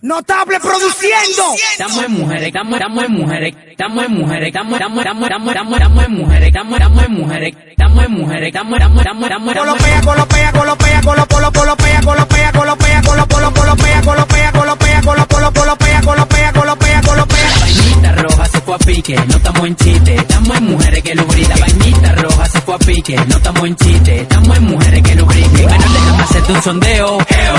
Notable produciendo. Estamos en mujeres, estamos, en mujeres, estamos en mujeres, estamos, estamos, estamos, estamos, en mujeres, estamos, estamos en mujeres, estamos en mujeres, estamos, estamos, estamos, estamos. Colopea, colopea, colopea, colo, colo, colopea, colopea, colopea, colo, colo, colopea, colopea, colopea, colo, colo, colopea, colopea, colopea, colopea. Vainita roja se fue a pique, no estamos en chiste, a pique, no estamos en chiste, estamos en mujeres que lubriquen. Menor déjame hacerte un sondeo,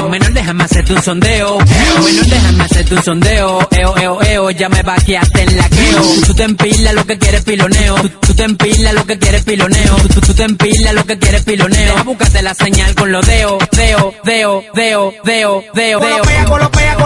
menor déjame hacerte un sondeo, menor déjame hacerte un sondeo, eo, eo, eo, ya me vaqueaste en la queo. Tú te empilas lo que quieres piloneo, tú, te empilas lo que quieres piloneo, tú, te empilas lo que quieres piloneo. Búscate la señal con los deo, deo, deo, deo, deo, deo, deo.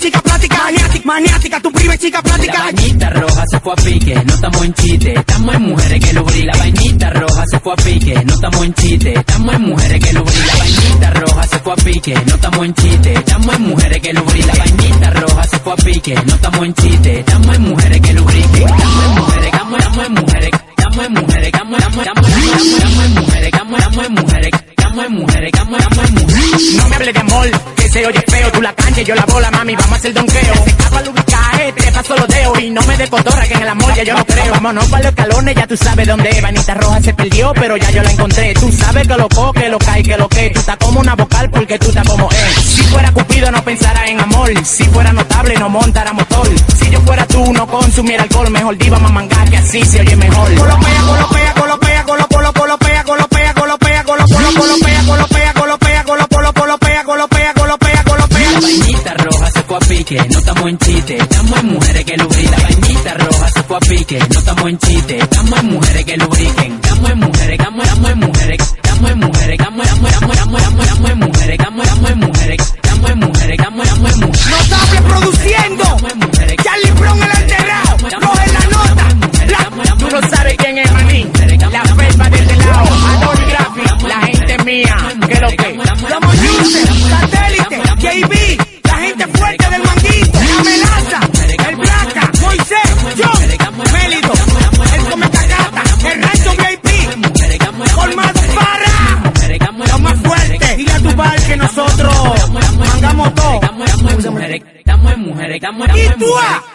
Chica plática, maniática, maniática, tu prima chica La plática. vainita roja se fue a pique, no estamos en chiste, estamos en mujeres que lubrican. La vainita roja se fue a pique, no estamos en chiste, estamos en mujeres que lubrican. La vainita roja se fue a pique, no estamos en chiste, estamos en mujeres que lubrican. La vainita roja se fue a pique, no estamos en chiste, estamos en mujeres que lubriquen. Estamos en mujeres, estamos, estamos en mujeres, estamos en mujeres, estamos, estamos, estamos, estamos, en mujeres, estamos, estamos en mujeres, estamos en mujeres, estamos, estamos mujeres. No me hables de amor, que se oye feo. Tú la cancha yo la bola, mami, vamos a hacer donqueo. Se escapa lubricaje, te paso los dedos. Y no me de cotorra, que en el amor ya yo no creo. Vámonos para los escalones, ya tú sabes dónde. Vanita roja se perdió, pero ya yo la encontré. Tú sabes que lo co, que lo cae, que lo que. Tú estás como una vocal porque tú estás como él. Si fuera Cupido, no pensara en amor. Si fuera notable, no montara motor. Si yo fuera tú, no consumiera alcohol. Mejor diva más manga, que así se oye mejor. Pique, no estamos en chiste, estamos en mujeres que lubrican. Vainita roja se fue a pique, no estamos en chiste, estamos en mujeres que lubriquen. Estamos en mujeres, estamos, estamos en mujeres, estamos en mujeres, estamos, estamos, estamos, estamos, estamos, estamos en mujeres, estamos, estamos en mujeres, estamos en mujeres, estamos, estamos en mujeres. Produciendo. Estamos en mujeres. Charlie Brown el alterado. Coge la nota. Tú no sabes quién es maní. La felpa de este lado. Graphic, la gente mía. Que lo que. Somos Yuse, Satélite, JB, nosotros mangamos todo. Estamos